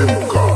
Emka.